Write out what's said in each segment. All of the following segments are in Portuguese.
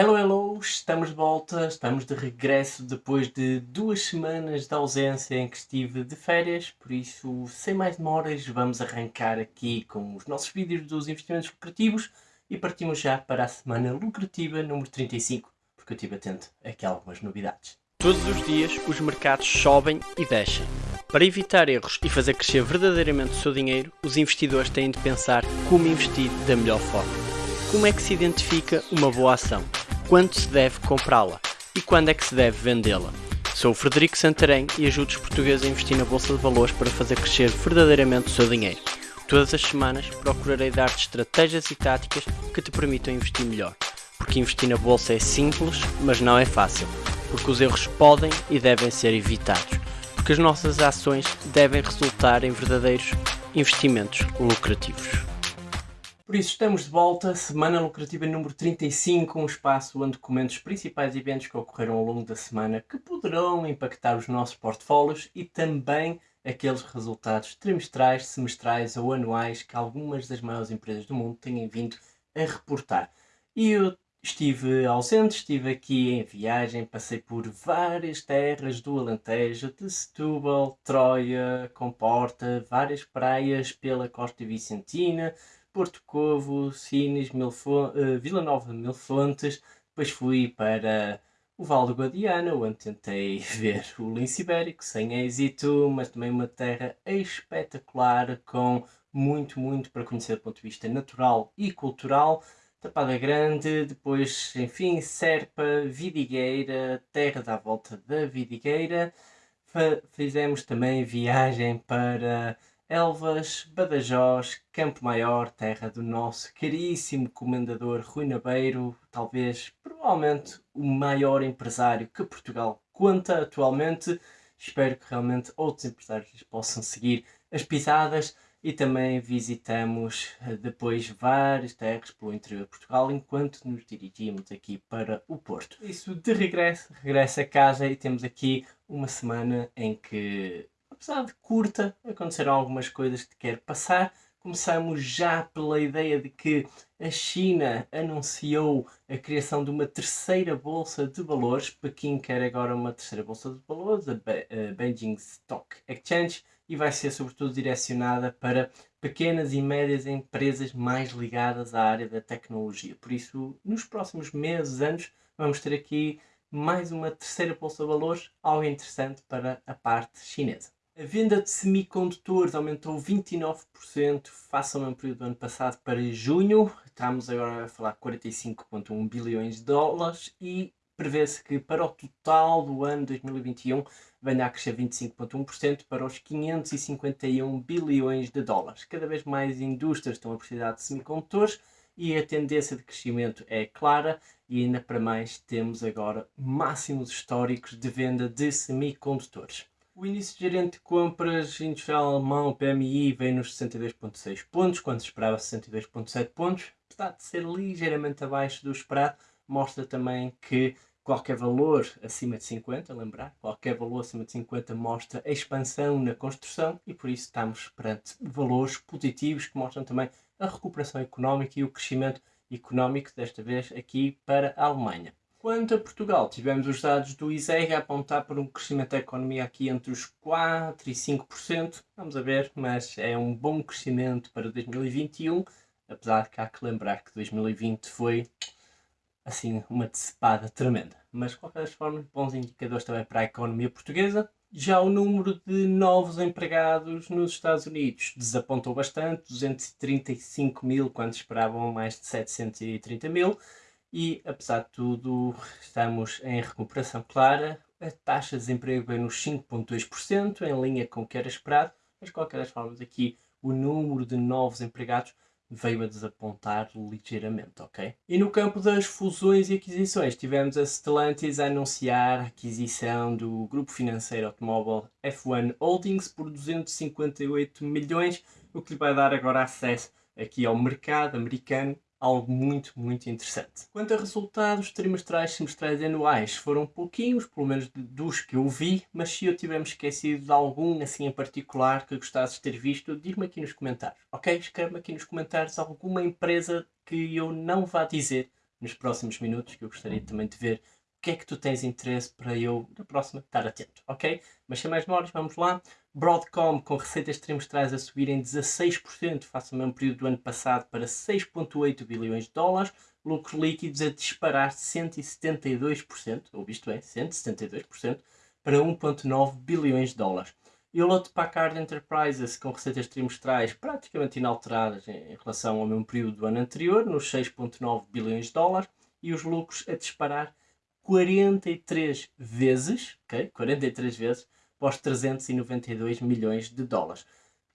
Hello, hello! Estamos de volta, estamos de regresso depois de duas semanas de ausência em que estive de férias, por isso, sem mais demoras, vamos arrancar aqui com os nossos vídeos dos investimentos lucrativos e partimos já para a semana lucrativa número 35, porque eu estive atento aqui a algumas novidades. Todos os dias os mercados sobem e descem. Para evitar erros e fazer crescer verdadeiramente o seu dinheiro, os investidores têm de pensar como investir da melhor forma. Como é que se identifica uma boa ação? Quando se deve comprá-la? E quando é que se deve vendê-la? Sou o Frederico Santarém e ajudo os portugueses a investir na Bolsa de Valores para fazer crescer verdadeiramente o seu dinheiro. Todas as semanas procurarei dar-te estratégias e táticas que te permitam investir melhor. Porque investir na Bolsa é simples, mas não é fácil. Porque os erros podem e devem ser evitados. Porque as nossas ações devem resultar em verdadeiros investimentos lucrativos. Por isso estamos de volta, semana lucrativa número 35, um espaço onde comento os principais eventos que ocorreram ao longo da semana que poderão impactar os nossos portfólios e também aqueles resultados trimestrais, semestrais ou anuais que algumas das maiores empresas do mundo têm vindo a reportar. E eu estive ausente, estive aqui em viagem, passei por várias terras do Alentejo, de Setúbal, Troia, Comporta, várias praias pela costa vicentina, Porto Covo, Sines, Milfo uh, Vila Nova de Mil Fontes, depois fui para o Val do Guadiana, onde tentei ver o lince ibérico, sem êxito, mas também uma terra espetacular, com muito, muito para conhecer do ponto de vista natural e cultural. Tapada Grande, depois, enfim, Serpa, Vidigueira, terra da volta da Vidigueira. Fizemos também viagem para Elvas, Badajoz, Campo Maior, terra do nosso caríssimo comendador Rui Nabeiro, talvez, provavelmente, o maior empresário que Portugal conta atualmente. Espero que realmente outros empresários possam seguir as pisadas e também visitamos eh, depois várias terras pelo interior de Portugal enquanto nos dirigimos aqui para o Porto. Isso de regresso, regresso a casa e temos aqui uma semana em que apesar de curta, aconteceram algumas coisas que quero passar. Começamos já pela ideia de que a China anunciou a criação de uma terceira bolsa de valores. Pequim quer agora uma terceira bolsa de valores, a Beijing Stock Exchange, e vai ser sobretudo direcionada para pequenas e médias empresas mais ligadas à área da tecnologia. Por isso, nos próximos meses, anos, vamos ter aqui mais uma terceira bolsa de valores, algo interessante para a parte chinesa. A venda de semicondutores aumentou 29% face ao mesmo período do ano passado para junho. Estamos agora a falar de 45,1 bilhões de dólares e prevê-se que para o total do ano 2021 venha a crescer 25,1% para os 551 bilhões de dólares. Cada vez mais indústrias estão a precisar de semicondutores e a tendência de crescimento é clara e ainda para mais temos agora máximos históricos de venda de semicondutores. O de gerente de compras industrial alemão, PMI, veio nos 62,6 pontos, quando se esperava 62,7 pontos. Apesar de ser ligeiramente abaixo do esperado, mostra também que qualquer valor acima de 50, lembrar, qualquer valor acima de 50 mostra a expansão na construção e por isso estamos perante valores positivos que mostram também a recuperação económica e o crescimento económico, desta vez aqui para a Alemanha. Quanto a Portugal, tivemos os dados do ISEG a apontar para um crescimento da economia aqui entre os 4% e 5%. Vamos a ver, mas é um bom crescimento para 2021, apesar que há que lembrar que 2020 foi assim uma decepada tremenda. Mas de qualquer forma, bons indicadores também para a economia portuguesa. Já o número de novos empregados nos Estados Unidos desapontou bastante, 235 mil, quando esperavam mais de 730 mil e, apesar de tudo, estamos em recuperação clara. A taxa de desemprego veio nos 5,2%, em linha com o que era esperado, mas de qualquer forma aqui o número de novos empregados veio a desapontar ligeiramente, ok? E no campo das fusões e aquisições, tivemos a Stellantis a anunciar a aquisição do grupo financeiro automóvel F1 Holdings por 258 milhões, o que lhe vai dar agora acesso aqui ao mercado americano algo muito, muito interessante. Quanto a resultados trimestrais, semestrais e anuais, foram pouquinhos, pelo menos dos que eu vi, mas se eu tivermos esquecido de algum assim em particular que gostasses de ter visto, diz-me aqui nos comentários, ok? Escreve-me aqui nos comentários alguma empresa que eu não vá dizer, nos próximos minutos, que eu gostaria também de ver o que é que tu tens interesse para eu, na próxima, estar atento, ok? Mas sem mais demoras, vamos lá. Broadcom com receitas trimestrais a subirem 16% face ao mesmo período do ano passado para 6,8 bilhões de dólares, lucros líquidos a disparar 172%, ou isto é, 172%, para 1,9 bilhões de dólares. E o Hewlett Packard Enterprises com receitas trimestrais praticamente inalteradas em relação ao mesmo período do ano anterior, nos 6,9 bilhões de dólares, e os lucros a disparar 43 vezes, ok? 43 vezes, para os 392 milhões de dólares.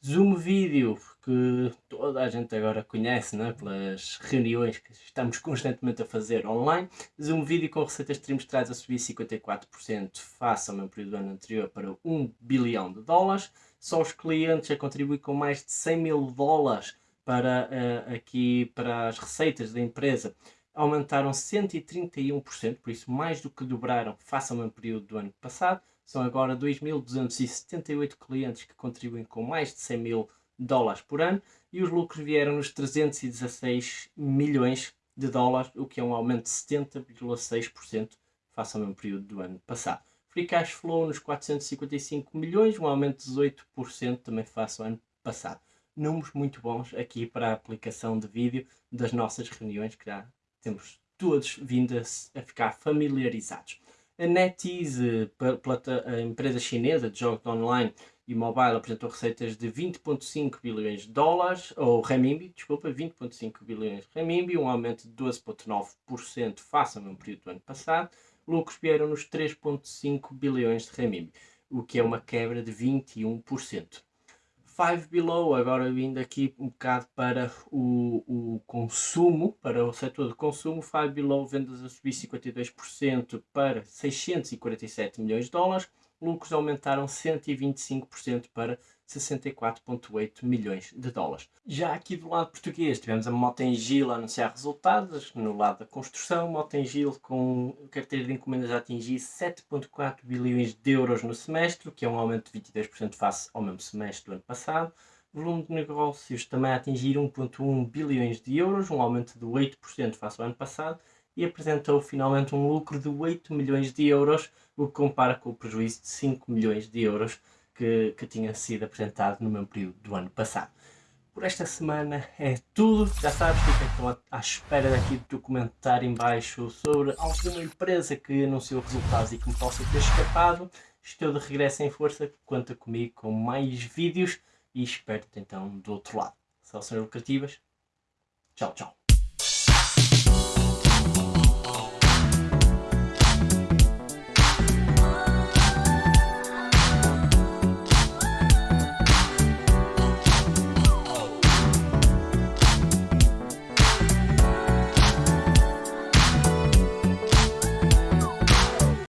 Zoom Video, que toda a gente agora conhece, né? pelas reuniões que estamos constantemente a fazer online. Zoom Video com receitas trimestrais a subir 54% face ao mesmo período do ano anterior para 1 bilhão de dólares. Só os clientes a contribuir com mais de 100 mil dólares para, uh, aqui, para as receitas da empresa aumentaram 131%, por isso mais do que dobraram face ao mesmo período do ano passado. São agora 2.278 clientes que contribuem com mais de 100 mil dólares por ano e os lucros vieram nos 316 milhões de dólares, o que é um aumento de 70,6% face ao mesmo período do ano passado. Free Cash Flow nos 455 milhões, um aumento de 18% também face ao ano passado. Números muito bons aqui para a aplicação de vídeo das nossas reuniões, que já temos todos vindo a, ficar familiarizados. A NetEase, a empresa chinesa de jogos online e mobile, apresentou receitas de 20,5 bilhões de dólares, ou renminbi, desculpa, 20,5 bilhões de renminbi, um aumento de 12,9% face ao mesmo período do ano passado. Lucros vieram nos 3,5 bilhões de renminbi, o que é uma quebra de 21%. Five Below, agora vindo aqui um bocado para o, o consumo, para o setor de consumo, Five Below vendas a subir 52% para 647 milhões de dólares, lucros aumentaram 125% para 64,8 milhões de dólares. Já aqui do lado português tivemos a Motengil a anunciar resultados, no lado da construção, Motengil com carteira de encomendas a atingir 7,4 bilhões de euros no semestre, que é um aumento de 22% face ao mesmo semestre do ano passado. Volume de negócios também a atingir 1,1 bilhões de euros, um aumento de 8% face ao ano passado, e apresentou finalmente um lucro de 8 milhões de euros, o que compara com o prejuízo de 5 milhões de euros que, que tinha sido apresentado no mesmo período do ano passado. Por esta semana é tudo. Já sabes, fica então à espera daqui do teu comentário em baixo sobre alguma empresa que anunciou resultados e que me possa ter escapado. Estou de regresso em força, conta comigo com mais vídeos e espero-te então do outro lado. Soluções lucrativas. Tchau, tchau.